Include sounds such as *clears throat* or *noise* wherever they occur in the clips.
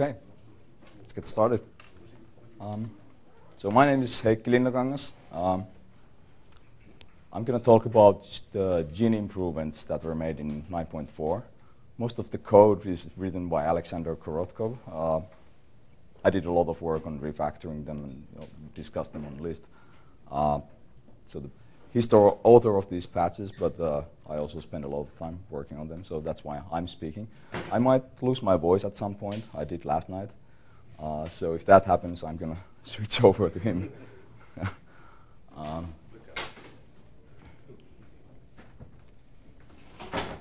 Okay, let's get started. Um, so my name is Heikki Linnakangas. Um, I'm going to talk about the GIN improvements that were made in 9.4. Most of the code is written by Alexander Korotkov. Uh, I did a lot of work on refactoring them and you know, discussed them on the list. Uh, so the, he's the author of these patches, but uh, I also spend a lot of time working on them, so that's why I'm speaking. I might lose my voice at some point. I did last night. Uh, so if that happens, I'm going *laughs* to switch over to him. *laughs* um,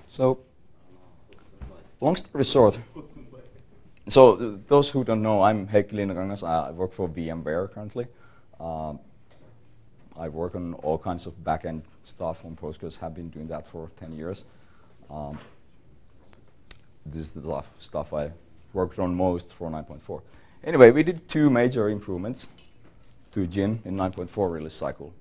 so, long story short, so uh, those who don't know, I'm Heikki Linnakangas. I work for VMware currently. Um, I work on all kinds of backend stuff on Postgres, have been doing that for 10 years. Um, this is the stuff I worked on most for 9.4. Anyway, we did two major improvements to Gin in 9.4 release cycle.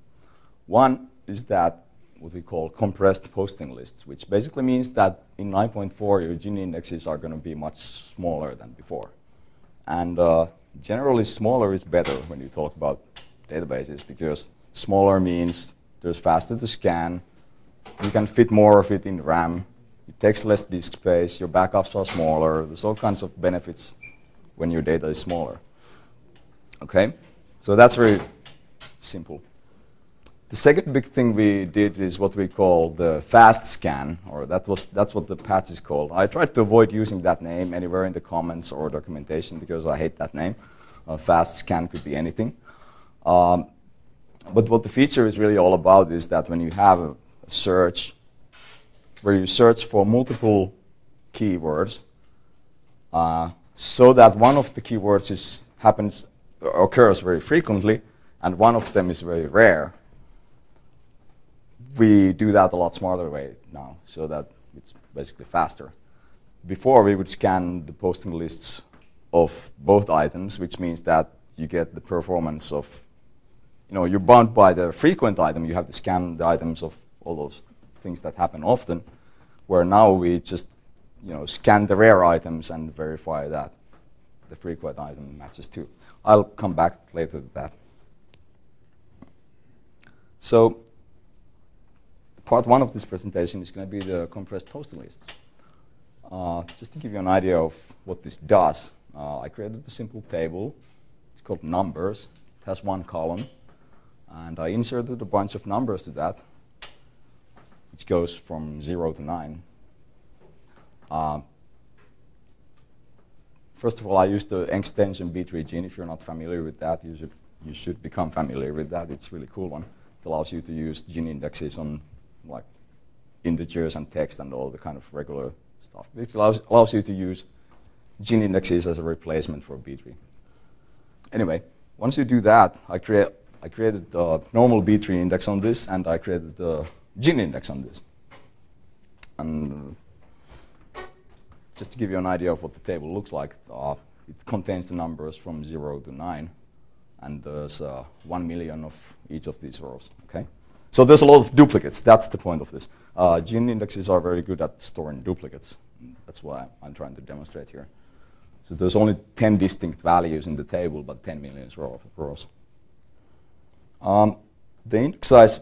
One is that what we call compressed posting lists, which basically means that in 9.4 your Gin indexes are going to be much smaller than before. And uh, generally smaller is better when you talk about databases because Smaller means there's faster to scan. You can fit more of it in RAM. It takes less disk space. Your backups are smaller. There's all kinds of benefits when your data is smaller. Okay? So that's very simple. The second big thing we did is what we call the fast scan, or that was that's what the patch is called. I tried to avoid using that name anywhere in the comments or documentation because I hate that name. Uh, fast scan could be anything. Um, but what the feature is really all about is that when you have a search where you search for multiple keywords, uh, so that one of the keywords is happens occurs very frequently, and one of them is very rare. We do that a lot smarter way now, so that it's basically faster. Before we would scan the posting lists of both items, which means that you get the performance of you know, you're bound by the frequent item. You have to scan the items of all those things that happen often, where now we just you know, scan the rare items and verify that the frequent item matches too. I'll come back later to that. So part one of this presentation is going to be the compressed posting lists. Uh, just to give you an idea of what this does, uh, I created a simple table. It's called numbers. It has one column. And I inserted a bunch of numbers to that, which goes from 0 to 9. Uh, first of all, I used the extension btree_gin. If you're not familiar with that, you should, you should become familiar with that. It's a really cool one. It allows you to use GIN indexes on like integers and text and all the kind of regular stuff. It allows, allows you to use GIN indexes as a replacement for B-tree. Anyway, once you do that, I create I created the normal B-tree index on this, and I created the GIN index on this. And just to give you an idea of what the table looks like, uh, it contains the numbers from 0 to 9, and there's uh, 1 million of each of these rows. Okay, So there's a lot of duplicates. That's the point of this. Uh, gin indexes are very good at storing duplicates. That's what I'm trying to demonstrate here. So there's only 10 distinct values in the table, but 10 million rows. Um, the index size,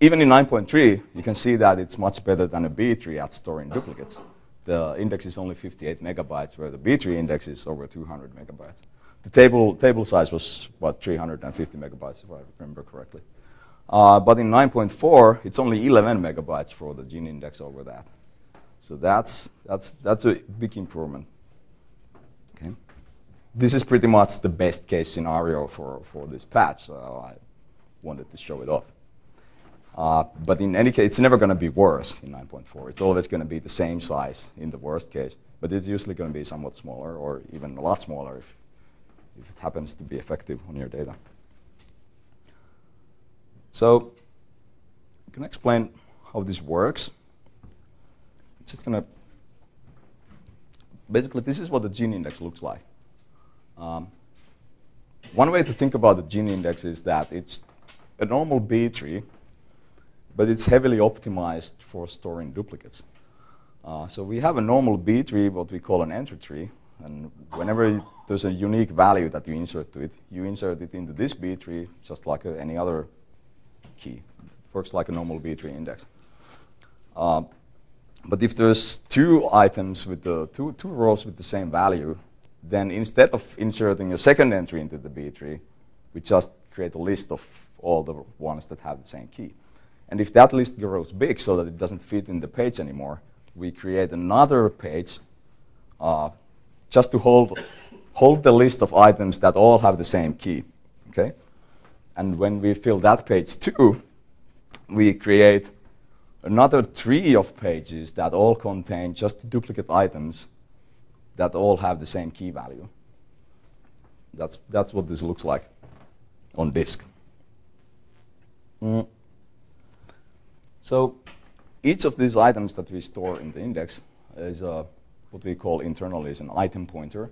even in 9.3, you can see that it's much better than a B-tree at storing duplicates. The index is only 58 megabytes, where the B-tree index is over 200 megabytes. The table, table size was about 350 megabytes, if I remember correctly. Uh, but in 9.4, it's only 11 megabytes for the GIN index over that. So that's, that's, that's a big improvement this is pretty much the best case scenario for, for this patch, so I wanted to show it off. Uh, but in any case, it's never going to be worse in 9.4. It's always going to be the same size in the worst case, but it's usually going to be somewhat smaller or even a lot smaller if, if it happens to be effective on your data. So can explain how this works. I'm just going to, basically this is what the GIN index looks like. Um, one way to think about the GIN index is that it's a normal B tree, but it's heavily optimized for storing duplicates. Uh, so we have a normal B tree, what we call an entry tree, And whenever there's a unique value that you insert to it, you insert it into this B tree just like any other key. It works like a normal B tree index. Uh, but if there's two items with the two, two rows with the same value, then instead of inserting a second entry into the B tree, we just create a list of all the ones that have the same key. And if that list grows big so that it doesn't fit in the page anymore, we create another page uh, just to hold, hold the list of items that all have the same key. Okay? And when we fill that page too, we create another tree of pages that all contain just duplicate items that all have the same key value. That's, that's what this looks like on disk. Mm. So each of these items that we store in the index is uh, what we call internally is an item pointer.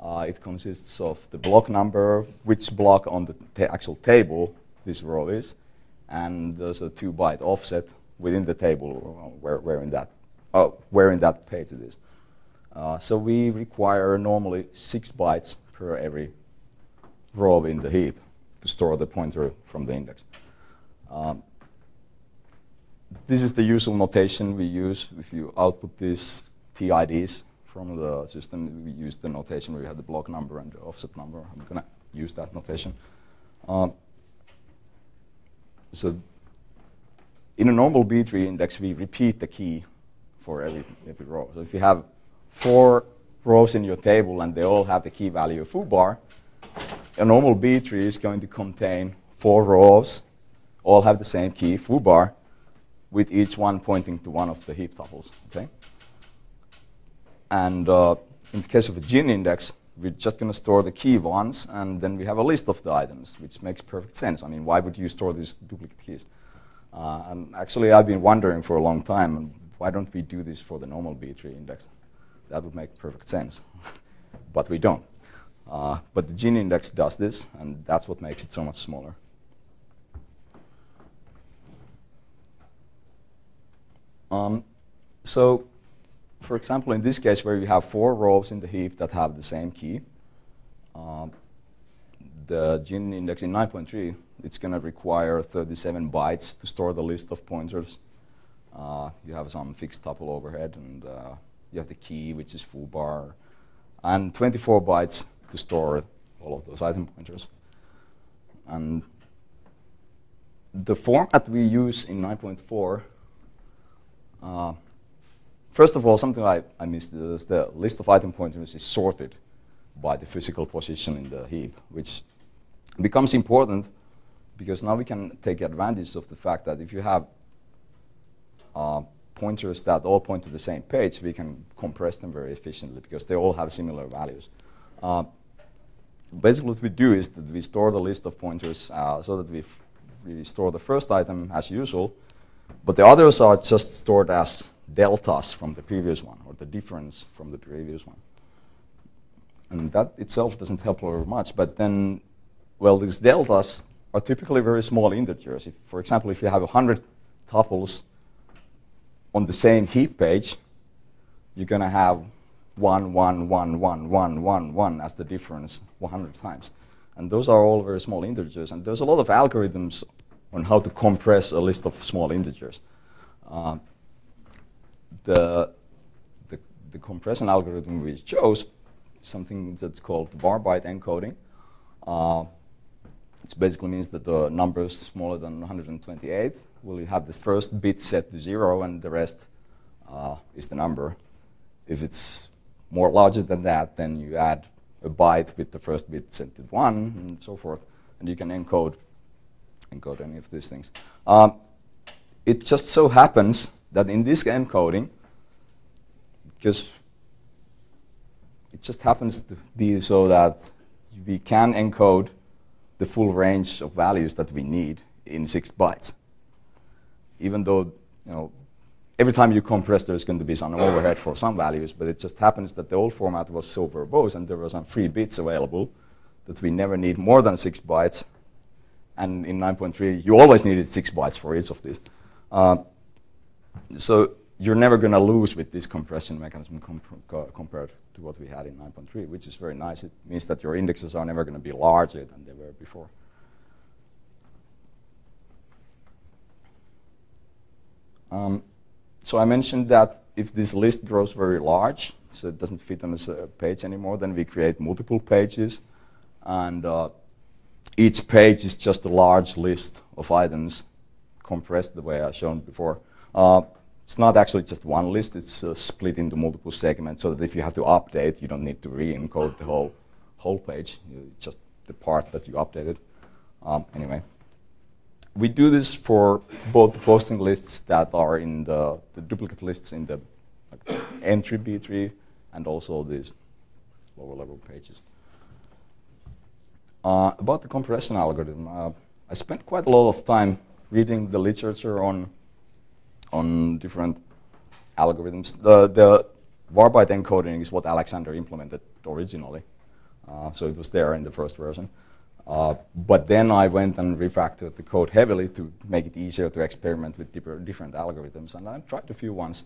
Uh, it consists of the block number, which block on the ta actual table this row is, and there's a two byte offset within the table where, where, in, that, uh, where in that page it is. Uh, so we require normally six bytes per every row in the heap to store the pointer from the index. Um, this is the usual notation we use if you output these TIDs from the system. We use the notation where you have the block number and the offset number. I'm going to use that notation. Um, so in a normal B tree index, we repeat the key for every, every row. So if you have four rows in your table and they all have the key value foo bar, a normal B tree is going to contain four rows, all have the same key, foo bar, with each one pointing to one of the heap tuples. Okay? And uh, in the case of a GIN index, we're just going to store the key once, and then we have a list of the items, which makes perfect sense. I mean, why would you store these duplicate keys? Uh, and actually, I've been wondering for a long time, why don't we do this for the normal B-tree index? That would make perfect sense. *laughs* but we don't. Uh, but the GIN index does this, and that's what makes it so much smaller. Um, so, for example, in this case where we have four rows in the heap that have the same key, um, the GIN index in 9.3, it's going to require 37 bytes to store the list of pointers. Uh, you have some fixed tuple overhead, and uh, you have the key, which is foo bar, and 24 bytes to store all of those item pointers. And the format we use in 9.4, uh, first of all, something I, I missed is the list of item pointers is sorted by the physical position in the heap, which becomes important because now we can take advantage of the fact that if you have uh, pointers that all point to the same page, we can compress them very efficiently because they all have similar values. Uh, basically what we do is that we store the list of pointers uh, so that we, we store the first item as usual, but the others are just stored as deltas from the previous one, or the difference from the previous one. And that itself doesn't help very much, but then well, these deltas are typically very small integers. If, for example, if you have 100 tuples on the same heap page, you're going to have 1, 1, 1, 1, 1, 1, 1 as the difference 100 times. And those are all very small integers. And there's a lot of algorithms on how to compress a list of small integers. Uh, the, the, the, compression algorithm we chose something that's called varbyte encoding. Uh, it basically means that the numbers smaller than 128 will have the first bit set to zero and the rest uh, is the number. If it's more larger than that, then you add a byte with the first bit set to one and so forth, and you can encode encode any of these things. Um, it just so happens that in this encoding, because it just happens to be so that we can encode the full range of values that we need in six bytes. Even though, you know, every time you compress, there's going to be some overhead for some values, but it just happens that the old format was so verbose and there were some free bits available that we never need more than six bytes. And in 9.3, you always needed six bytes for each of these. Uh, so you're never going to lose with this compression mechanism comp compared to what we had in 9.3, which is very nice. It means that your indexes are never going to be larger than they were before. Um, so I mentioned that if this list grows very large, so it doesn't fit on a page anymore, then we create multiple pages. And uh, each page is just a large list of items compressed the way I've shown before. Uh, it's not actually just one list, it's uh, split into multiple segments so that if you have to update, you don't need to re-encode the whole, whole page, just the part that you updated. Um, anyway, we do this for both the posting lists that are in the, the duplicate lists in the like, entry B tree and also these lower level pages. Uh, about the compression algorithm, uh, I spent quite a lot of time reading the literature on on different algorithms. The, the byte encoding is what Alexander implemented originally. Uh, so it was there in the first version. Uh, but then I went and refactored the code heavily to make it easier to experiment with different algorithms. And I tried a few ones.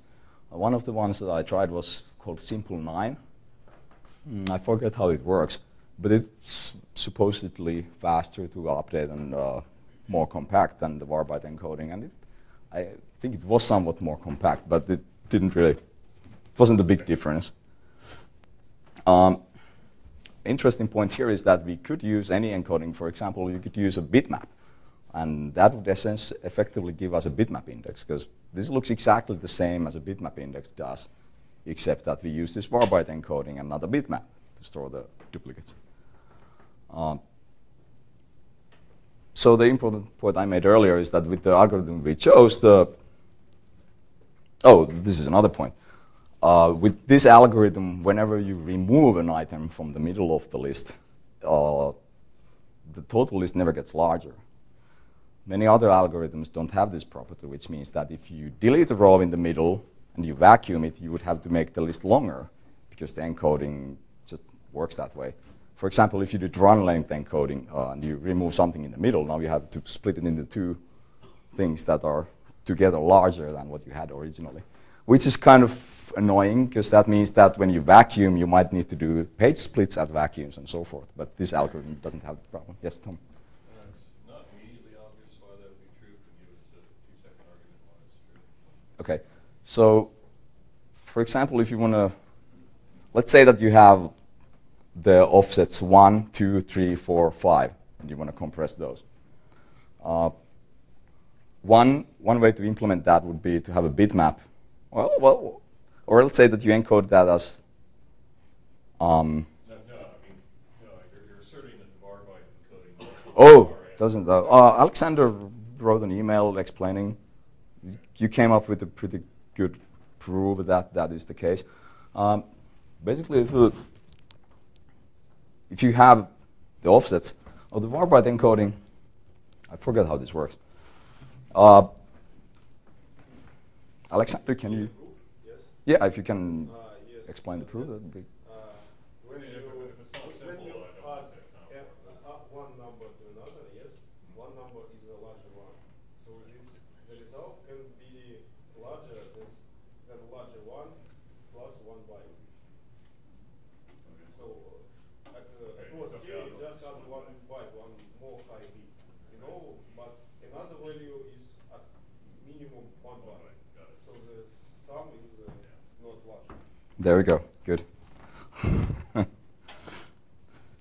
Uh, one of the ones that I tried was called Simple 9. Mm, I forget how it works, but it's supposedly faster to update and uh, more compact than the byte encoding. And it, I think it was somewhat more compact, but it didn't really, it wasn't a big difference. Um, interesting point here is that we could use any encoding. For example, you could use a bitmap. And that would essence effectively give us a bitmap index, because this looks exactly the same as a bitmap index does, except that we use this byte encoding and not a bitmap to store the duplicates. Um, so the important point I made earlier is that with the algorithm we chose, the oh, this is another point. Uh, with this algorithm, whenever you remove an item from the middle of the list, uh, the total list never gets larger. Many other algorithms don't have this property, which means that if you delete a row in the middle and you vacuum it, you would have to make the list longer because the encoding just works that way. For example, if you do run length encoding uh, and you remove something in the middle, now you have to split it into two things that are together larger than what you had originally, which is kind of annoying because that means that when you vacuum, you might need to do page splits at vacuums and so forth. But this algorithm doesn't have the problem. Yes, Tom. Not immediately obvious why that would be true. Could give us a two-second argument why it's true? Okay. So, for example, if you want to, let's say that you have the offsets 1, 2, 3, 4, 5, and you want to compress those. Uh, one, one way to implement that would be to have a bitmap. Well, well, or let's say that you encode that as. Um, no, no, I mean, no, you're, you're asserting that the var byte encoding. Oh, doesn't that? Uh, Alexander wrote an email explaining. You came up with a pretty good proof that that is the case. Um, basically, if you, if you have the offsets of the var byte encoding, I forget how this works. Uh, Alexander, can you? Yes. Yeah, if you can uh, yes. explain the proof, that would be. Uh, when you, if it's not simple, you add, add one number to another, yes, one number is a larger one. So the result can be larger than, than larger one plus one byte. So at, uh, okay, was K, just add one byte, one more high bit, you know, but another value is at minimum one byte. So the sum is uh, there we go. Good. *laughs*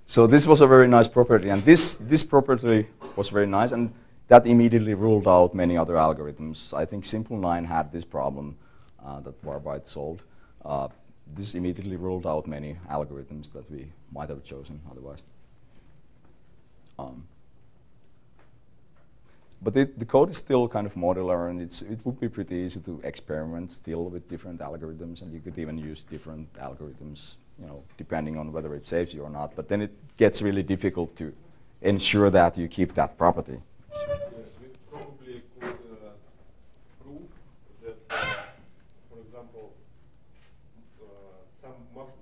so this was a very nice property, and this this property was very nice, and that immediately ruled out many other algorithms. I think Simple 9 had this problem uh, that varbyte solved. Uh, this immediately ruled out many algorithms that we might have chosen otherwise. Um, but it, the code is still kind of modular, and it would be pretty easy to experiment still with different algorithms, and you could even use different algorithms, you know, depending on whether it saves you or not. But then it gets really difficult to ensure that you keep that property. Yes, we probably could uh, prove that, uh, for example, uh, some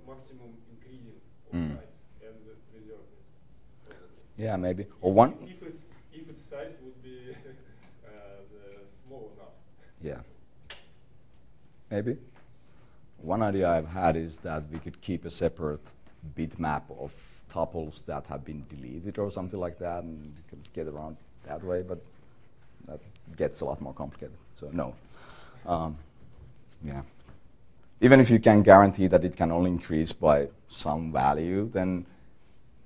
maximum increasing of mm. size and preserve it. Yeah, maybe. Or one. size would be uh, small enough. Yeah. maybe. One idea I've had is that we could keep a separate bitmap of tuples that have been deleted or something like that, and get around that way, but that gets a lot more complicated. So no. Um, yeah. Even if you can guarantee that it can only increase by some value, then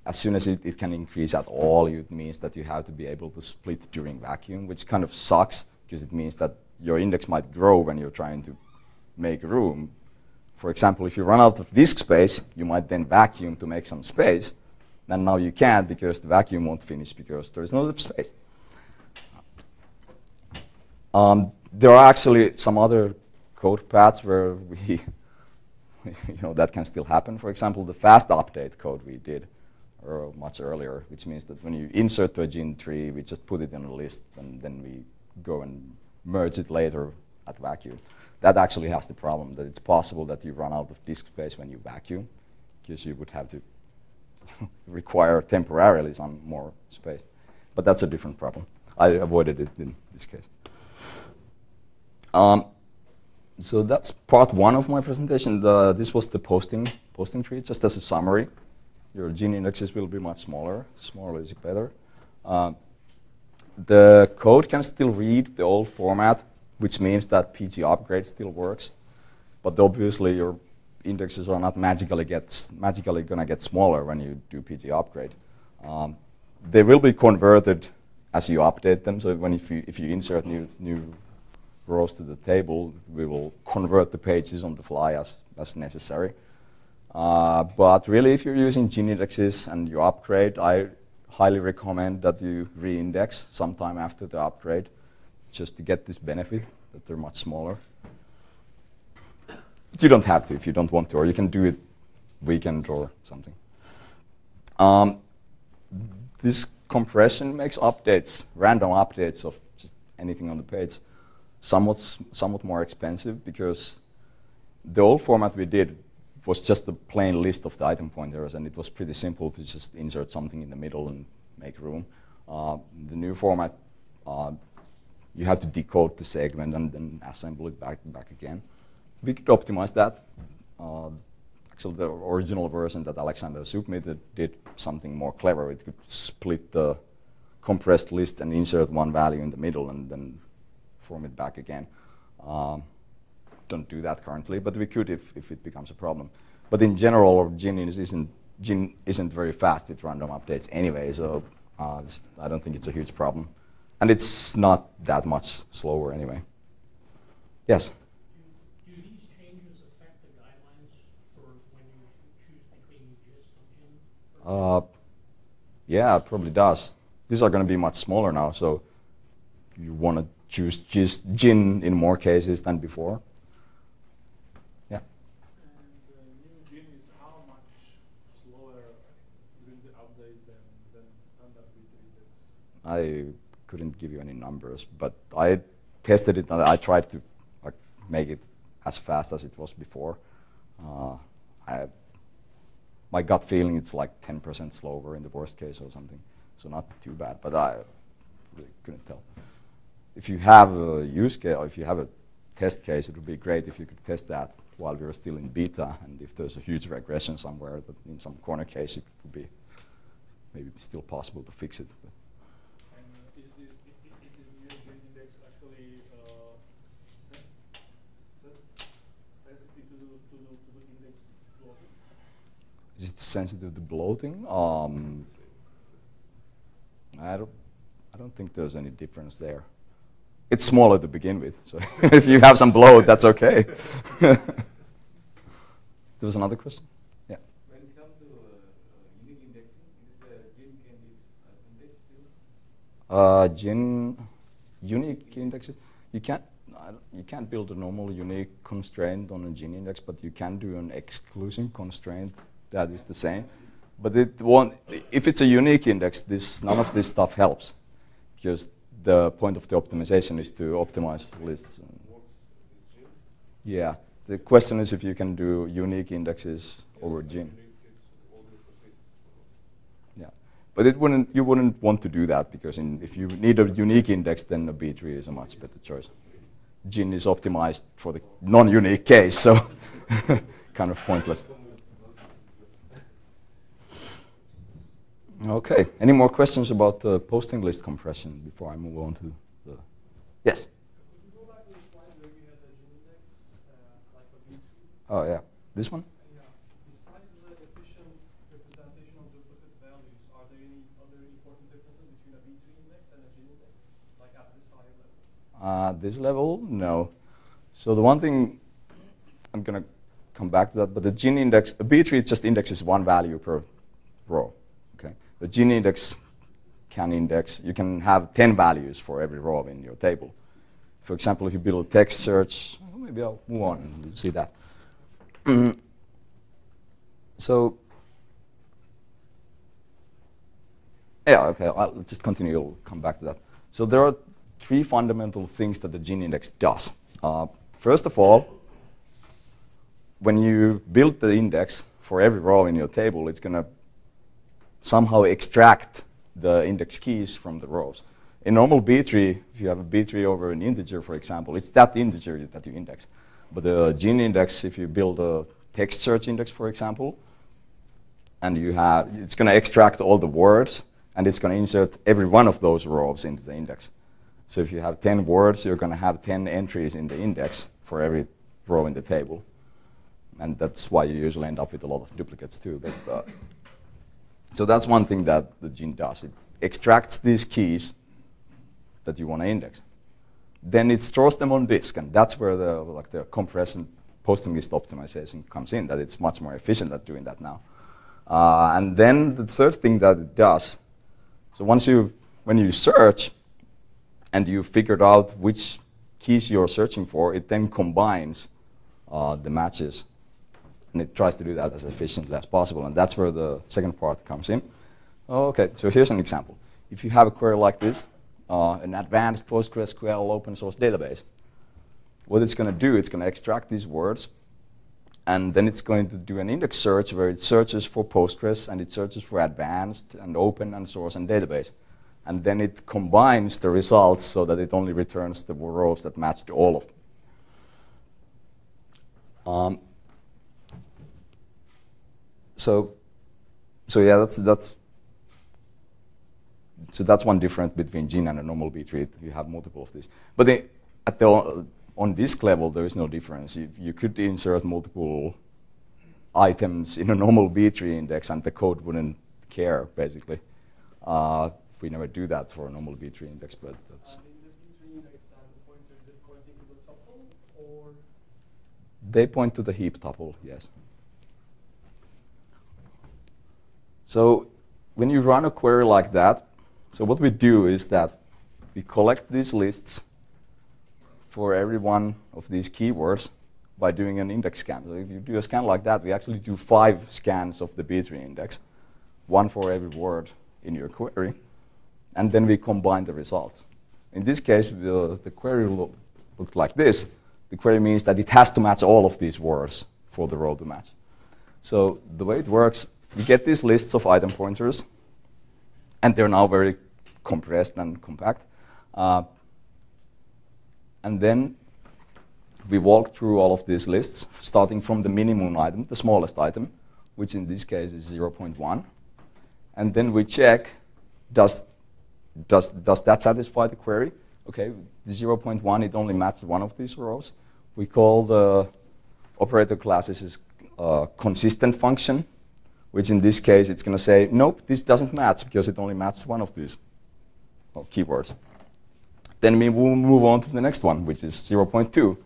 as soon as it, it can increase at all, it means that you have to be able to split during vacuum, which kind of sucks because it means that your index might grow when you're trying to make room. For example, if you run out of disk space, you might then vacuum to make some space. And now you can't because the vacuum won't finish because there is no enough space. Um, there are actually some other code paths where we, *laughs* you know, that can still happen. For example, the fast update code we did much earlier, which means that when you insert to a GIN tree, we just put it in a list and then we go and merge it later at vacuum. That actually has the problem that it's possible that you run out of disk space when you vacuum because you would have to *laughs* require temporarily some more space. But that's a different problem. I avoided it in this case. Um, so that's part one of my presentation. The, this was the posting, posting tree, just as a summary. Your GIN indexes will be much smaller. Smaller is better. Uh, the code can still read the old format, which means that pg_upgrade still works. But obviously, your indexes are not magically magically going to get smaller when you do pg_upgrade. Um, they will be converted as you update them. So when if you if you insert new new rows to the table, we will convert the pages on the fly as as necessary. Uh, but really, if you're using GIN indexes and you upgrade, I highly recommend that you reindex sometime after the upgrade, just to get this benefit that they're much smaller. But you don't have to if you don't want to, or you can do it weekend or something. Um, this compression makes updates, random updates of just anything on the page, somewhat somewhat more expensive because the old format we did was just a plain list of the item pointers, and it was pretty simple to just insert something in the middle and make room. Uh, the new format, uh, you have to decode the segment and then assemble it back back again. We could optimize that. Uh, actually, the original version that Alexander submitted did something more clever. It could split the compressed list and insert one value in the middle and then form it back again. Um, don't do that currently, but we could if, if it becomes a problem. But in general, Gin isn't, Gin isn't very fast with random updates anyway, so uh, I don't think it's a huge problem. And it's not that much slower anyway. Yes? Do, do these changes affect the guidelines for when you choose between GIST and GIN? Uh, yeah, it probably does. These are going to be much smaller now, so you want to choose GIST, GIN in more cases than before. And the new GIN is how much slower will the I couldn't give you any numbers, but I tested it and I tried to like, make it as fast as it was before. Uh, I, my gut feeling it's like 10% slower in the worst case or something, so not too bad, but I really couldn't tell. If you have a use case, or if you have a test case, it would be great if you could test that while we are still in beta, and if there's a huge regression somewhere, that in some corner case, it would be maybe still possible to fix it. Is it sensitive to bloating? Um, I don't, I don't think there's any difference there. It's smaller to begin with, so *laughs* if you have some bloat, that's okay. *laughs* there was another question? Yeah. When it comes to uh, uh, unique indexing, is the GIN can be uh, indexed still? Uh, gin unique indexes. You can't you can't build a normal unique constraint on a GIN index, but you can do an exclusion constraint that is the same. But it won't. If it's a unique index, this none of this stuff helps, because the point of the optimization is to optimize lists. and- Works with GIN. yeah. The question is if you can do unique indexes over GIN. unique, it's always the best. Yeah, but it wouldn't. You wouldn't want to do that because in, if you need a unique index, then a B tree is a much better choice. gin is optimized for the non-unique case, so *laughs* kind of pointless. Okay, any more questions about the posting list compression before I move on to the... Yes? Oh yeah, this back to the slide where you had the GIN index, uh, like a B-tree? Oh, yeah. This one? Yeah. Besides the efficient representation of duplicate values, are there any other important differences between a B-tree index and a GIN index, like at this higher level? Uh, this level, no. So the one thing, I'm going to come back to that, but the GIN index, a B-tree just indexes one value per row. Okay. The GIN index can index, you can have 10 values for every row in your table. For example, if you build a text search, maybe I'll move on and see that. *clears throat* so, yeah, okay, I'll just continue, I'll come back to that. So there are three fundamental things that the GIN index does. Uh, first of all, when you build the index for every row in your table, it's going to somehow extract the index keys from the rows. In normal B tree, if you have a B tree over an integer, for example, it's that integer that you index. But the GIN index, if you build a text search index, for example, and you have, it's going to extract all the words, and it's going to insert every one of those rows into the index. So if you have 10 words, you're going to have 10 entries in the index for every row in the table. And that's why you usually end up with a lot of duplicates too. But, uh, so that's one thing that the GIN does. It extracts these keys that you want to index. Then it stores them on disk, and that's where the, like the compression posting list optimization comes in, that it's much more efficient at doing that now. Uh, and then the third thing that it does, so once you, when you search and you figured out which keys you're searching for, it then combines uh, the matches and it tries to do that as efficiently as possible. And that's where the second part comes in. Okay, so here's an example. If you have a query like this, uh, an advanced PostgreSQL open source database, what it's going to do, it's going to extract these words, and then it's going to do an index search where it searches for Postgres and it searches for advanced and open and source and database. And then it combines the results so that it only returns the rows that match to all of them. Um, so, so yeah, that's that's so that's one difference between GIN and a normal B tree. You have multiple of these, but the, at the on disk level, there is no difference. You, you could insert multiple items in a normal B tree index, and the code wouldn't care basically. Uh, we never do that for a normal B tree index, but that's. And in the B-tree index, then the pointer is it pointing to the tuple or They point to the heap tuple, yes. So when you run a query like that, so what we do is that we collect these lists for every one of these keywords by doing an index scan. So if you do a scan like that, we actually do five scans of the B-tree index, one for every word in your query, and then we combine the results. In this case, the, the query look, looked like this. The query means that it has to match all of these words for the row to match. So the way it works, we get these lists of item pointers, and they're now very compressed and compact. Uh, and then we walk through all of these lists, starting from the minimum item, the smallest item, which in this case is 0.1. And then we check, does, does, does that satisfy the query? Okay, the 0.1, it only matches one of these rows. We call the operator classes is uh, consistent function, which in this case it's going to say, nope, this doesn't match because it only matches one of these well, keywords. Then we will move on to the next one, which is 0.2.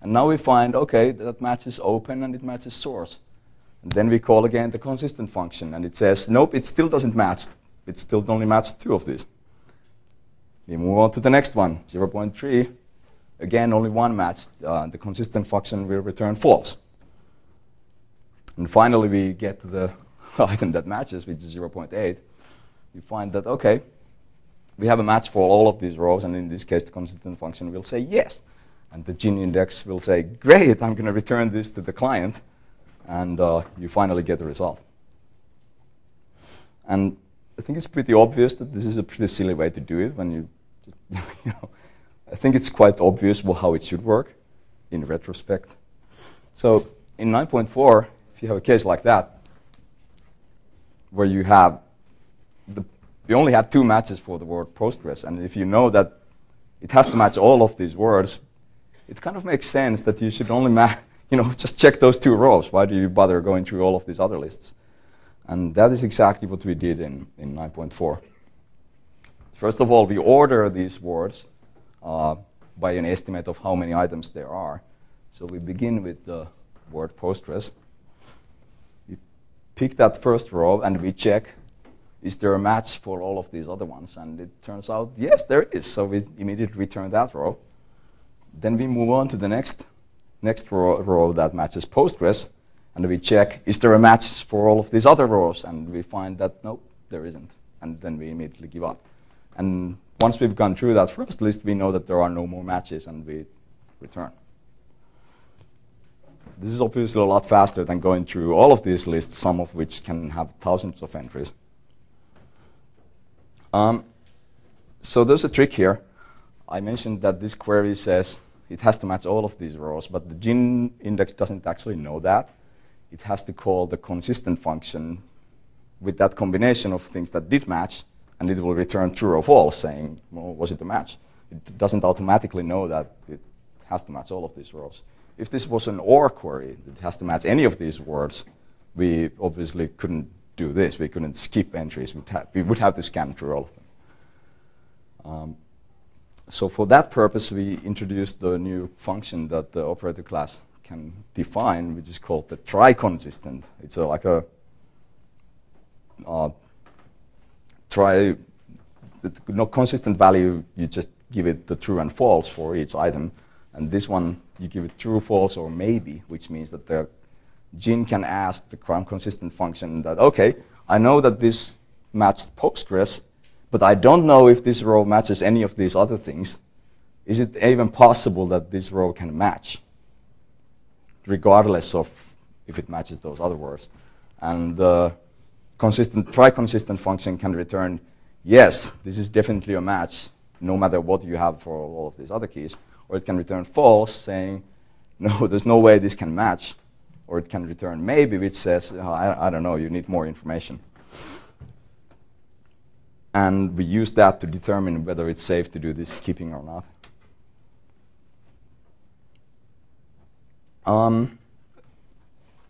And now we find, okay, that matches open and it matches source. And then we call again the consistent function, and it says, nope, it still doesn't match. It still only matches two of these. We move on to the next one, 0.3. Again, only one match. Uh, the consistent function will return false. And finally, we get to the *laughs* item that matches, which is 0.8. We find that, okay, we have a match for all of these rows, and in this case, the consistent function will say yes. And the GIN index will say, great, I'm going to return this to the client, and uh, you finally get the result. And I think it's pretty obvious that this is a pretty silly way to do it when you just, *laughs* you know, I think it's quite obvious how it should work in retrospect. So in 9.4, if you have a case like that, where you have the, you only have two matches for the word Postgres, and if you know that it has to match all of these words, it kind of makes sense that you should only ma- *laughs* you know just check those two rows. Why do you bother going through all of these other lists? And that is exactly what we did in, in 9.4. First of all, we order these words uh, by an estimate of how many items there are. So we begin with the word Postgres. We pick that first row and we check is there a match for all of these other ones? And it turns out, yes, there is. So we immediately return that row. Then we move on to the next, next row, row that matches Postgres. And we check, is there a match for all of these other rows? And we find that, nope, there isn't. And then we immediately give up. And once we've gone through that first list, we know that there are no more matches and we return. This is obviously a lot faster than going through all of these lists, some of which can have thousands of entries. Um, so there's a trick here. I mentioned that this query says it has to match all of these rows, but the gin index doesn't actually know that. It has to call the consistent function with that combination of things that did match, and it will return true or false, saying, well, was it a match? It doesn't automatically know that it has to match all of these rows. If this was an OR query that has to match any of these words, we obviously couldn't do this. We couldn't skip entries. We'd we would have to scan through all of them. Um, so for that purpose, we introduced the new function that the operator class can define, which is called the try-consistent. It's a, like a uh, try, no consistent value, you just give it the true and false for each item. And this one, you give it true, false, or maybe, which means that the Gin can ask the consistent function that, okay, I know that this matched Postgres, but I don't know if this row matches any of these other things. Is it even possible that this row can match, regardless of if it matches those other words? And the consistent, try consistent function can return, yes, this is definitely a match, no matter what you have for all of these other keys. Or it can return false, saying, *laughs* no, there's no way this can match or it can return maybe, which says, oh, I, I, don't know, you need more information. And we use that to determine whether it's safe to do this skipping or not. Um,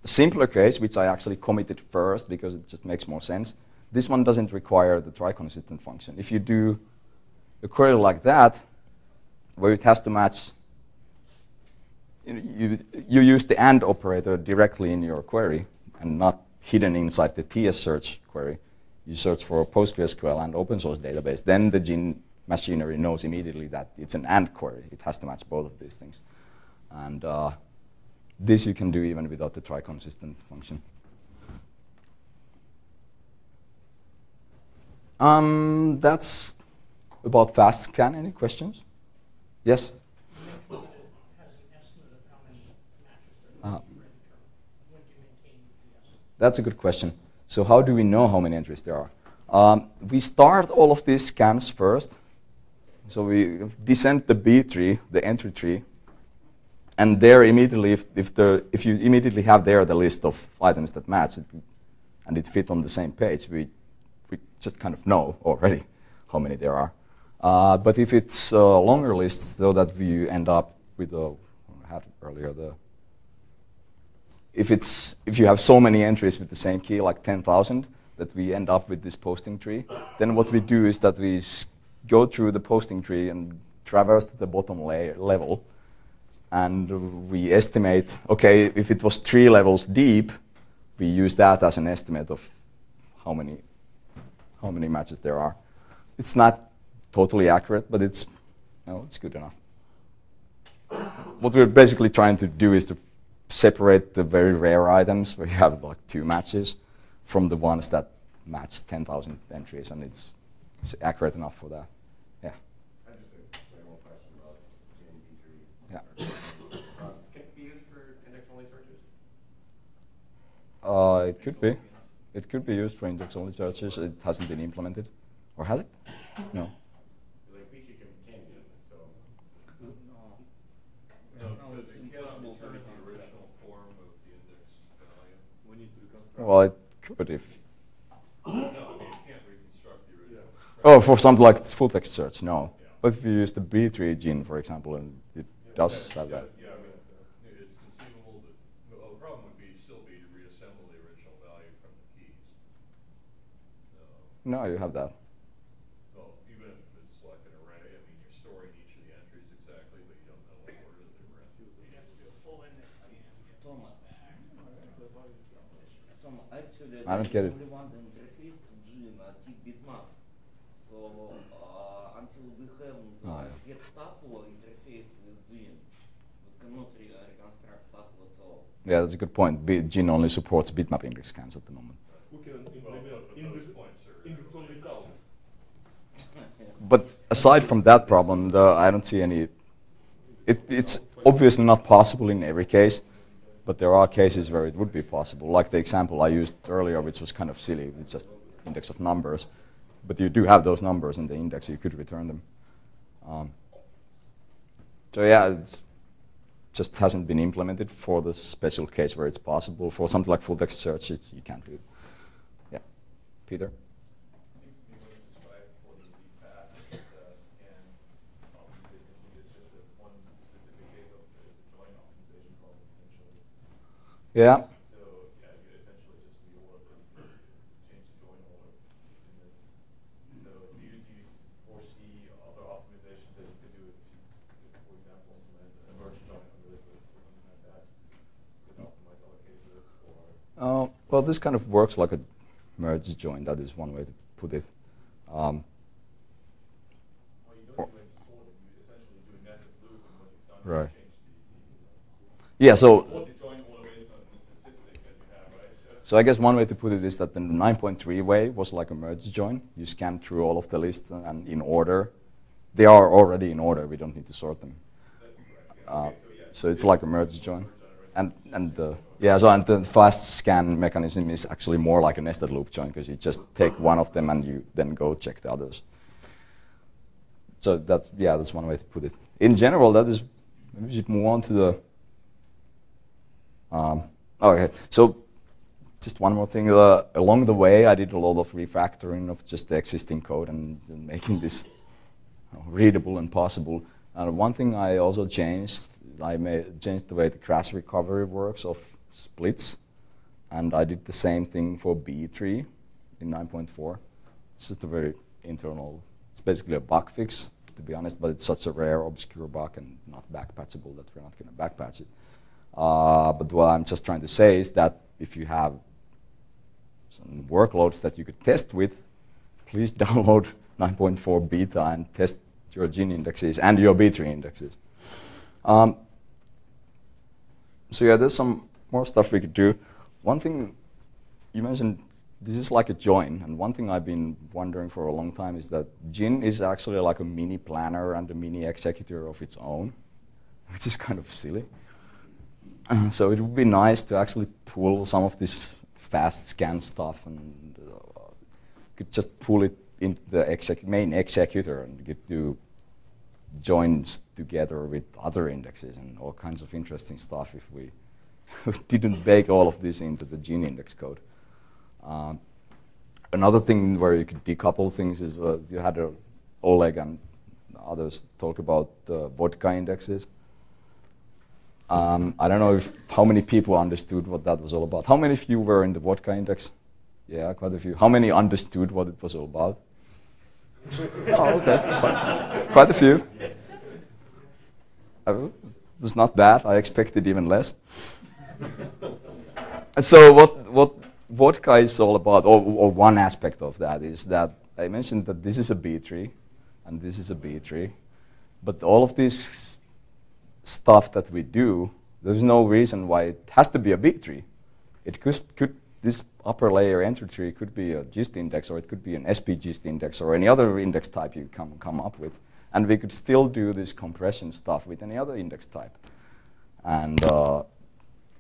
a simpler case, which I actually committed first because it just makes more sense, this one doesn't require the try-consistent function. If you do a query like that, where it has to match you, you use the AND operator directly in your query and not hidden inside the TS search query. You search for a PostgreSQL and open source database. Then the Gin machinery knows immediately that it's an AND query. It has to match both of these things. And uh, this you can do even without the try consistent function. Um, that's about fast scan. Any questions? Yes? Uh, that's a good question. So how do we know how many entries there are? Um, we start all of these scans first. So we descend the B tree, the entry tree, and there immediately, if, if, the, if you immediately have there the list of items that match it, and it fit on the same page, we, we just kind of know already how many there are. Uh, but if it's a longer list, so that we end up with a, I had earlier the if it's if you have so many entries with the same key, like 10,000, that we end up with this posting tree, then what we do is that we go through the posting tree and traverse to the bottom layer level, and we estimate. Okay, if it was three levels deep, we use that as an estimate of how many how many matches there are. It's not totally accurate, but it's no, it's good enough. What we're basically trying to do is to separate the very rare items where you have like two matches from the ones that match 10,000 entries, and it's, it's accurate enough for that. Yeah. I just a general question about GNB3. Yeah. Uh, can it be used for index-only searches? Uh, it could be. It could be used for index-only searches. It hasn't been implemented, or has it? No. Well, it could if. Oh, for something like full text search, no. Yeah. But if you use the btree_gin, for example, and it does have that. Yeah, I mean, it's conceivable that, well, the problem would be, still be to reassemble the original value from the keys. So, No, you have that. well, even if it's like an array, I mean, you're storing each of the entries exactly, but you don't know what order that they were in. You'd have to do a full index scan to get to Tom, all that. Tom, actually, I don't get it. only one interface to GIN, uh, tick bitmap. So uh, until we have Oh, uh, yeah. get tuple interface with GIN, we cannot re- uh, reconstruct tuple at all. Yeah, that's a good point. B- GIN only supports bitmap index scans at the moment. We can Well, implement but, but index, those points are. index only count. But aside from that problem, the, I don't see any. It, it's obviously not possible in every case, but there are cases where it would be possible. Like the example I used earlier, which was kind of silly. It's just index of numbers, but you do have those numbers in the index. You could return them. Um, so yeah, it just hasn't been implemented for the special case where it's possible. For something like full text search, you can't do it. Yeah, Peter. Seems to me what you described for the DFAST uh, scan optimization, it's just a one specific case of the the join optimization problem essentially. Yeah. So, yeah, you essentially just reorder, change the join order in this. So do you, do you foresee other optimizations that you could do if you, if, for example, implement a merge join on this list or something like that? Could optimize other cases or? Uh, well, this kind of works like a merge join. That is one way to put it. Um, Well, don't do any sorting, you essentially do a nested loop and what you've done Right. is change the, yeah. So, the, what the join order is on the statistics that you have, right? So I guess one way to put it is that the 9.3 way was like a merge join. You scan through all of the lists and in order. They are already in order. We don't need to sort them. That's correct, yeah. Uh, so it's like a merge join. And and the yeah, so and the fast scan mechanism is actually more like a nested loop join because you just take one of them and you then go check the others. So that's yeah, that's one way to put it. In general, that is. Maybe we should move on to the. Um, okay, so just one more thing. Uh, along the way, I did a lot of refactoring of just the existing code and, and making this readable and possible. And one thing I also changed, I made, changed the way the crash recovery works of splits. And I did the same thing for B-tree in 9.4. It's just a very internal, it's basically a bug fix, to be honest, but it's such a rare, obscure bug and not backpatchable that we're not going to backpatch it. Uh, but what I'm just trying to say is that if you have some workloads that you could test with, please *laughs* download 9.4 beta and test your GIN indexes and your B-tree indexes. Um, so yeah, there's some more stuff we could do. One thing you mentioned, this is like a join, and one thing I've been wondering for a long time is that Gin is actually like a mini planner and a mini executor of its own, *laughs* which is kind of silly. so it would be nice to actually pull some of this fast scan stuff and uh, could just pull it into the exec main executor and get do joins together with other indexes and all kinds of interesting stuff if we *laughs* didn't bake all of this into the GIN index code. Um, another thing where you could decouple things is uh, you had uh, Oleg and others talk about uh, vodka indexes. Um, I don't know if how many people understood what that was all about. How many of you were in the vodka index? Yeah, quite a few. How many understood what it was all about? *laughs* oh, okay, quite, quite a few. Uh, it's not bad. I expected even less. So what what vodka is all about, or, or one aspect of that is that I mentioned that this is a B tree, and this is a B tree, but all of this stuff that we do, there's no reason why it has to be a B tree. It could, could this upper layer entry tree could be a gist index, or it could be an SP gist index, or any other index type you come come up with, and we could still do this compression stuff with any other index type. And uh,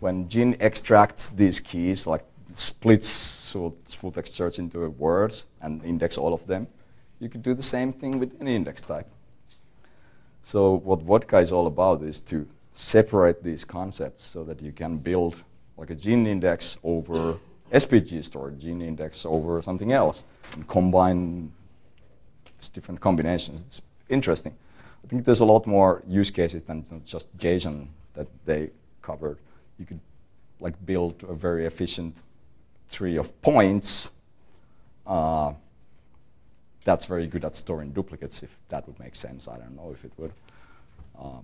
when Gin extracts these keys, like splits full text search into words and index all of them, you could do the same thing with any index type. So what Vodka is all about is to separate these concepts so that you can build like a GIN index over SP-GiST or GIN index over something else and combine its different combinations. It's interesting. I think there's a lot more use cases than just JSON that they covered. You could like build a very efficient tree of points uh, that's very good at storing duplicates, if that would make sense. I don't know if it would. Uh,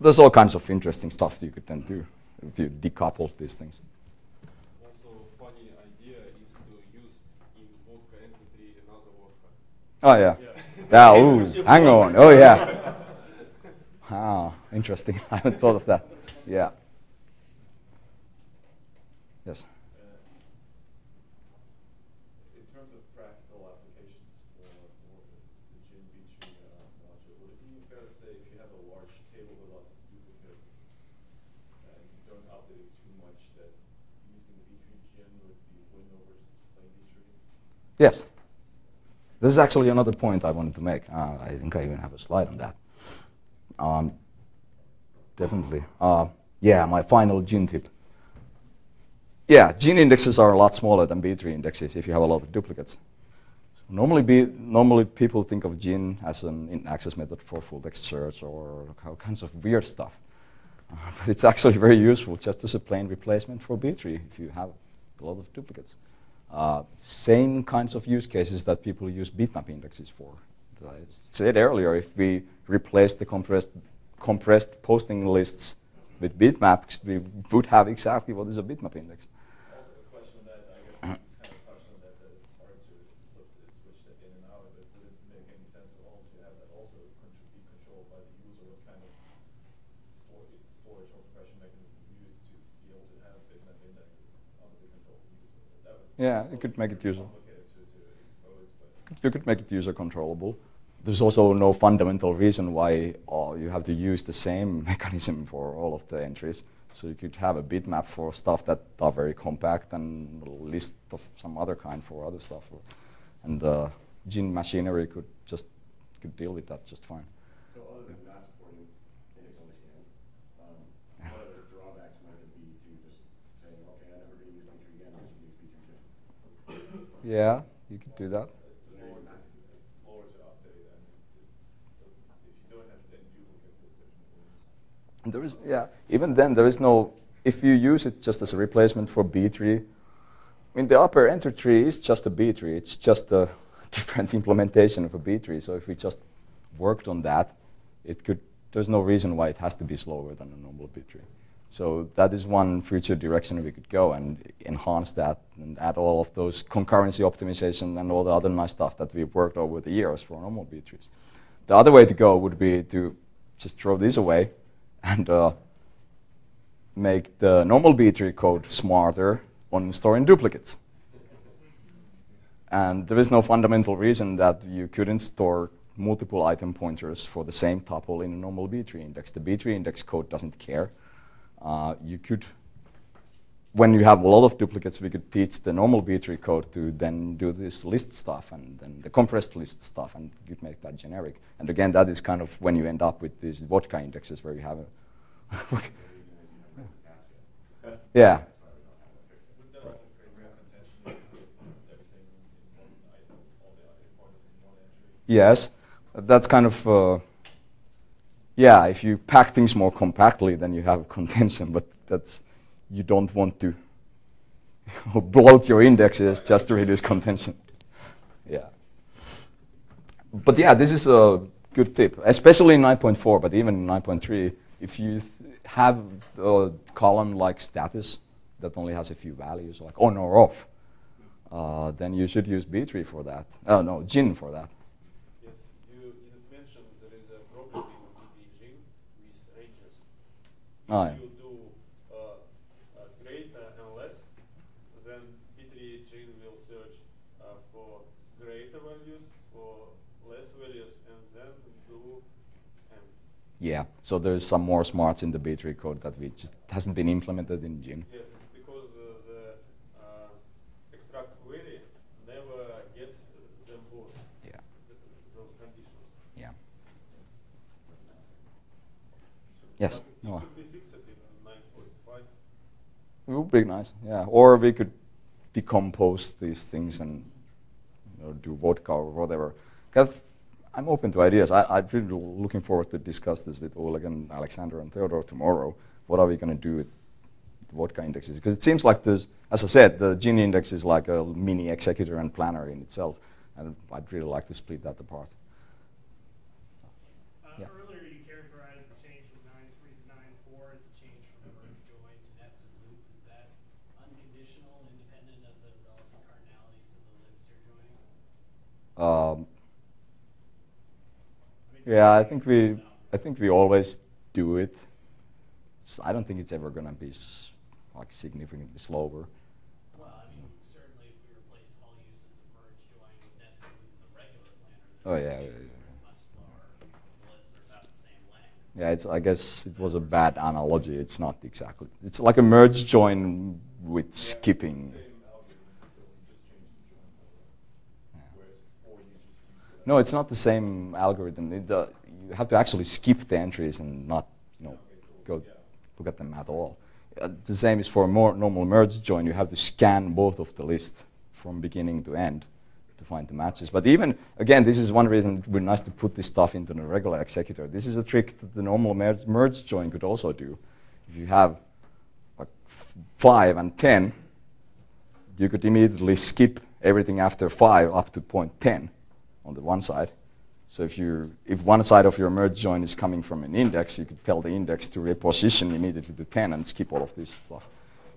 there's all kinds of interesting stuff you could then do if you decouple these things. Also, funny idea is to use in vodka entity another vodka. Oh yeah. Yeah. ooh, hang on. Oh yeah. ah, interesting. *laughs* I haven't thought of that. Yeah. Yes. Uh, In terms of practical applications for, for the, the Gin B-tree uh, module, would it be fair to say if you have a large table with lots of duplicates and you don't update it too much, that using the B-tree Gin would be win over just plain B-tree? Yes. This is actually another point I wanted to make. Uh, I think I even have a slide on that. Um, definitely. Uh, yeah, my final GIN tip. Yeah, GIN indexes are a lot smaller than B-tree indexes if you have a lot of duplicates. So normally, B, normally people think of GIN as an in-access method for full text search or all kinds of weird stuff. Uh, *laughs* but it's actually very useful just as a plain replacement for B-tree if you have a lot of duplicates. Uh, same kinds of use cases that people use bitmap indexes for. As I said earlier, if we replace the compressed, compressed posting lists with bitmaps, we would have exactly what is a bitmap index. Also, a question on that, I guess, you kind of touched on that, that it's hard to flip the switch that in and out, but would it make any sense at all to have that also contr- be controlled by the user? What kind of stor- storage or compression mechanism you use to be able to have bitmap indexes under the control of the user? That would be Yeah, you could make it user. You could make it user controllable. There's also no fundamental reason why oh, you have to use the same *laughs* mechanism for all of the entries. So you could have a bitmap for stuff that are very compact and a list of some other kind for other stuff. And uh, GIN machinery could just could deal with that just fine. So other than not supporting index only scans, um, what other drawbacks might there be to just saying, okay, I'm never gonna use B-tree again, I'm just gonna use B-tree again? Yeah, you could do that. it's slower to, it's slower to update and it doesn't, if you don't have any duplicates, it there's no point. There is, yeah. Even then, there is no. If you use it just as a replacement for B-tree, I mean, the upper enter tree is just a B-tree. It's just a *laughs* different implementation of a B-tree. So if we just worked on that, it could. There's no reason why it has to be slower than a normal B-tree. So that is one future direction we could go and enhance that and add all of those concurrency optimization and all the other nice stuff that we've worked over the years for normal B-trees. The other way to go would be to just throw these away and uh, make the normal B-tree code smarter on storing duplicates. And there is no fundamental reason that you couldn't store multiple item pointers for the same tuple in a normal B-tree index. The B-tree index code doesn't care. Uh, you could, when you have a lot of duplicates, we could teach the normal B-tree code to then do this list stuff and then the compressed list stuff, and you make that generic. And again, that is kind of when you end up with these vodka indexes where you have a *laughs* yeah. Yes, that's kind of uh, yeah. If you pack things more compactly, then you have contention. But that's you don't want to *laughs* bloat your indexes just to reduce contention. Yeah. But yeah, this is a good tip, especially in 9.4. But even in 9.3, if you have a column like status that only has a few values, like on or off, uh, then you should use B-tree for that. Oh no, gin for that. Yes, you didn't mention there is a problem in DB with ranges. Oh, yeah. you do uh, uh, greater and less, then btree_gin will search uh, for greater values, for less values, and then do and Yeah, so there's some more smarts in the B-tree code that we just hasn't been implemented in Gin. yes, because uh, the uh, extract query never gets them both, Yeah, th- those conditions. yeah. Yes. But No. could be fixed in nine point five. It would be nice, yeah. Or we could decompose these things and you know, do vodka or whatever. I'm open to ideas. I, I'm really looking forward to discuss this with Oleg and Alexander and Teodor tomorrow. What are we going to do with the vodka indexes? Because it seems like there's, as I said, the gin index is like a mini executor and planner in itself, and I'd really like to split that apart. Uh, Yeah. Earlier, you characterized the change from nine three to nine four as a change from merge join to nested loop. Is that unconditional, independent of the relative cardinalities of the lists you're joining? Um, I mean, Yeah, I think we. I think we always do it. I don't think it's ever gonna be s- like significantly slower. Well, I mean, certainly if we replaced all uses of merge join with nested loop the regular planner, Oh, the yeah, yeah, much slower. The lists are about the same length. Yeah, it's. I guess it was a bad analogy. It's not exactly. It's like a merge join with skipping. Same algorithm, still, you just change the join order. Yeah. Whereas before you just use the. No, it's not the same algorithm. It, uh, you have to actually skip the entries and not, you know, go look at them at all. Uh, the same is for a more normal merge join. You have to scan both of the list from beginning to end to find the matches. But even again, this is one reason it would be nice to put this stuff into the regular executor. This is a trick that the normal merge, merge join could also do. If you have like f- five and ten, you could immediately skip everything after five up to point ten on the one side. So if you if one side of your merge join is coming from an index, you could tell the index to reposition immediately to 10 and skip all of this stuff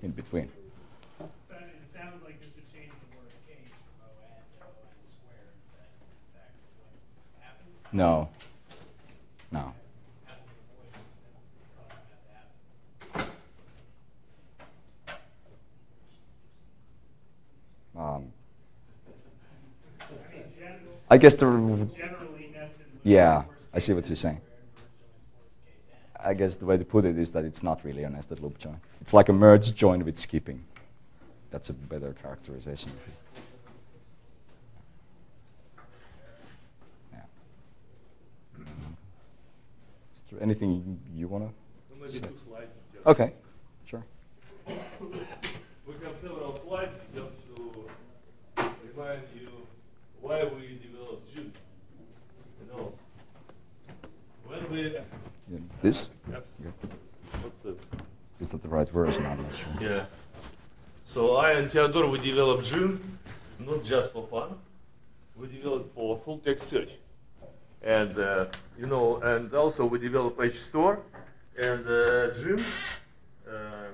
in between. So it sounds like this would change the worst case from O n to O n squared. Is that in what happens? No. No. How does it avoid causing that to happen? Um, I mean, gen- I guess the generally nested loop. Yeah, I see what you're saying. squared, merge join's worst case n. I guess the way to put it is that it's not really a nested loop join. It's like a merge join with skipping. That's a better characterization. of it. Yeah. Mm-hmm. Is there anything you want to? Maybe Say. two slides. just- Okay, sure. We have several slides just to remind you why we developed GIN. You know, when we Yeah, This? yes, Yeah. what's it? Is that the right version? I'm not sure. Yeah. So I and Teodor we developed GIN, not just for fun. We developed for full text search, and uh, you know, and also we developed hstore and uh, GIN. Uh,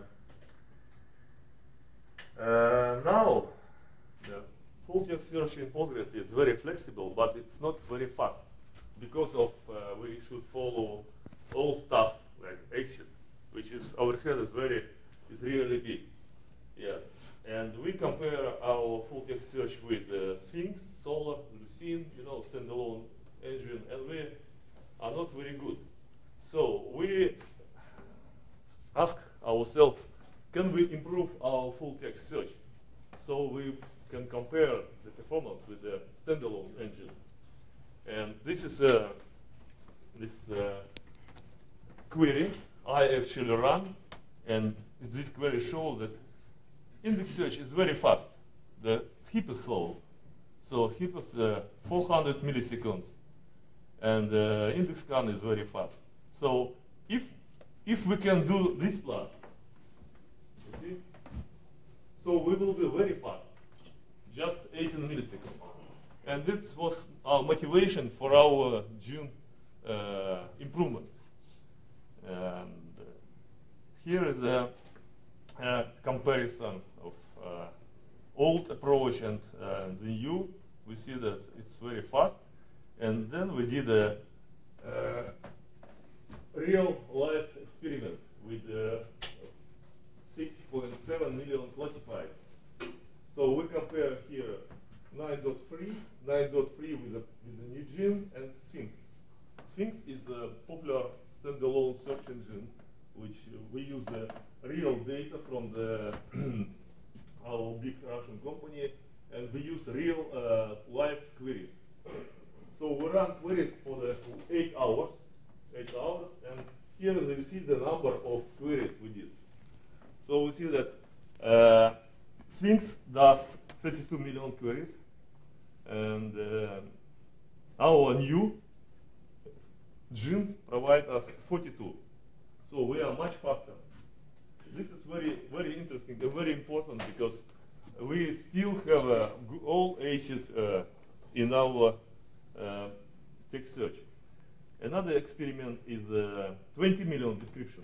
uh, now, the full text search in Postgres is very flexible, but it's not very fast because of uh, we should follow all stuff like exit, which is overhead is very is really big. Yes, and we compare our full text search with uh, Sphinx, Solr, Lucene, you know, standalone engine, and we are not very good. So we ask ourselves, can we improve our full text search? So we can compare the performance with the standalone engine. And this is a this uh, query I actually run, and this query shows that index search is very fast. The heap is slow. So heap is uh, 400 milliseconds, and uh, index scan is very fast. So if if we can do this plot, see, so we will be very fast, just 18 milliseconds. And this was our motivation for our GIN uh, improvement. And here is a, a comparison of uh, old approach and uh, the new. We see that it's very fast. And then we did a, uh, real life experiment with uh, 6.7 million classifiers. So we compare here 9.3, 9.3 with the, with the new GIN and Sphinx. Sphinx is a popular standalone search engine, which we use the real data from the *clears throat* our big Russian company, and we use real uh, live queries. So we run queries for the eight hours, eight hours, and here you see the number of queries we did. So we see that uh, Sphinx does 32 million queries, and uh, our new Gin provide us 42. So we are much faster. This is very, very interesting and very important because we still have uh, all ACID uh, in our uh, text search. Another experiment is uh, 20 million description.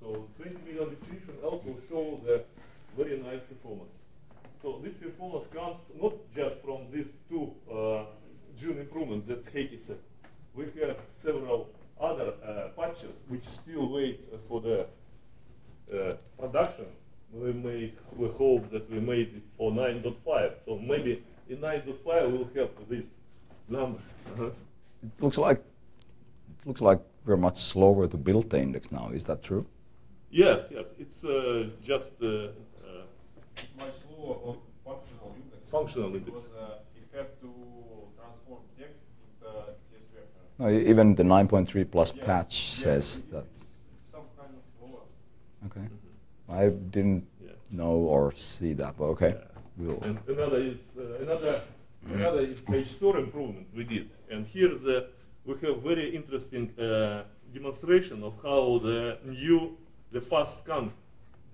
So 20 million description also show the very nice performance. So this performance comes not just from these two uh, GIN improvements that Heikki said. We have several other uh, patches which still wait uh, for the uh, production. We may we hope that we made it for 9.5. So maybe in 9.5 we'll have this number. Uh-huh. It looks like it looks like we're much slower to build the index now. Is that true? Yes, yes. It's uh, just uh, uh, much slower on functional index. Functional index. Because uh, it have to transform text into tsvector. No, e- even the 9.3 plus Yes, patch yes, says it- that. Some kind of. Okay. I didn't Yeah. know or see that, but okay. Yeah. We'll. And another is uh, another another is page store improvement we did. And here the we have very interesting uh, demonstration of how the new the fast scan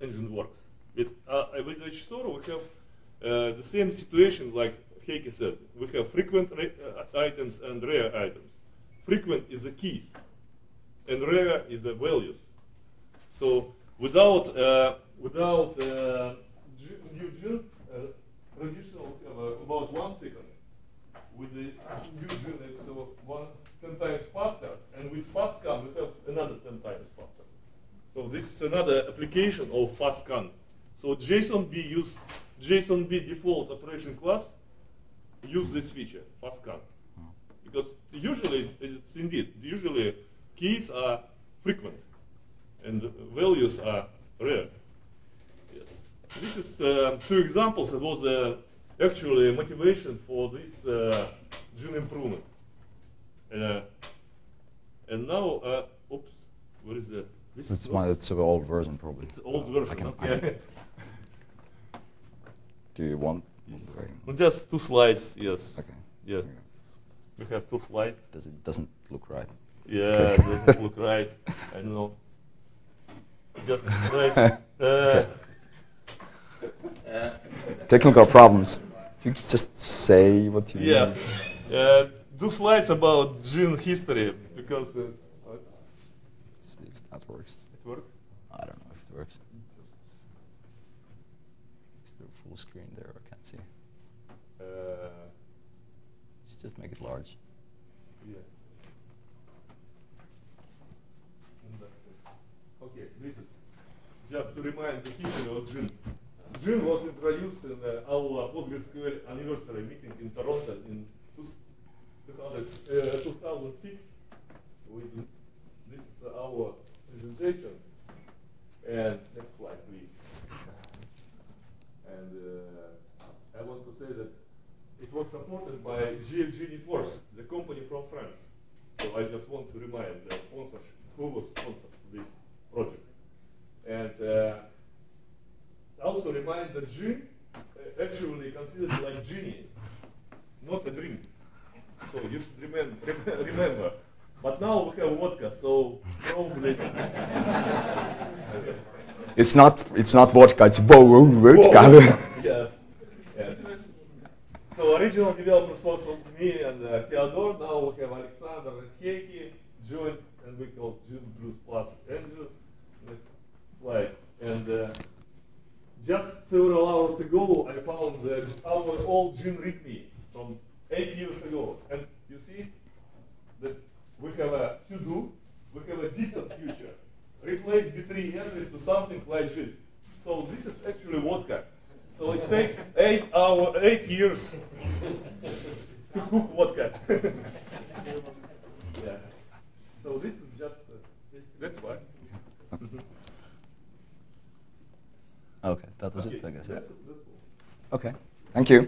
engine works. With uh, with page store we have uh, the same situation like Heikki said. We have frequent uh, items and rare items. Frequent is the keys, and rare is the values. So without uh, without uh, new GIN, uh, traditional uh, about one second. With the new GIN, it's one ten times faster, and with fast scan we have another ten times faster. So this is another application of fast scan. So jsonb use jsonb default operation class use this feature fast scan because usually it's indeed usually keys are frequent and values are rare. Yes. This is uh, two examples. It was uh, actually motivation for this uh, GIN improvement. Uh, and now, uh, oops, where is the? This It's is my it's an old version probably. It's old I version. can- I okay. can- Do you want? want? Well, Just two slides. Yes. Okay. Yeah. We have two slides. Does it doesn't look right? Yeah, Okay. it doesn't look right. I don't know. Just right. *laughs* Uh, Okay. Technical problems. If you could just say what you Yes. mean. Uh, do slides about GIN history because uh. Let's see if that works. it works. I don't know if it works. Is there full screen there? I can't see. Uh, Just, make it large. yeah. Okay, this is just to remind the history of GIN. GIN was introduced in uh, our PostgreSQL anniversary meeting in Toronto in two, 200, uh, 2006. With, this is our presentation. And next slide, please. And uh, I want to say that it was supported by JFG Networks, the company from France. So I just want to remind the sponsors who was sponsored this project. And uh, also remind that gin uh, actually considered like genie, not a drink. So you should remember. remember. But now we have vodka, so probably. *laughs* It's not. It's not vodka. It's vo- vo- vodka. yes. So original developers was me and uh, Teodor. Now we have Alexander and Heikki joined, and we call June Blues Plus Andrew. Next slide. And uh, just several hours ago, I found the, our old GIN README from eight years ago. And you see that we have a to-do, we have a distant future. Replace B-tree entries to something like this. So this is actually vodka. So it takes eight hour, eight years to cook vodka. *laughs* yeah. So this is just, uh, this- that's why. okay, that was Okay, it. I guess. that's- that's. Okay. Thank you.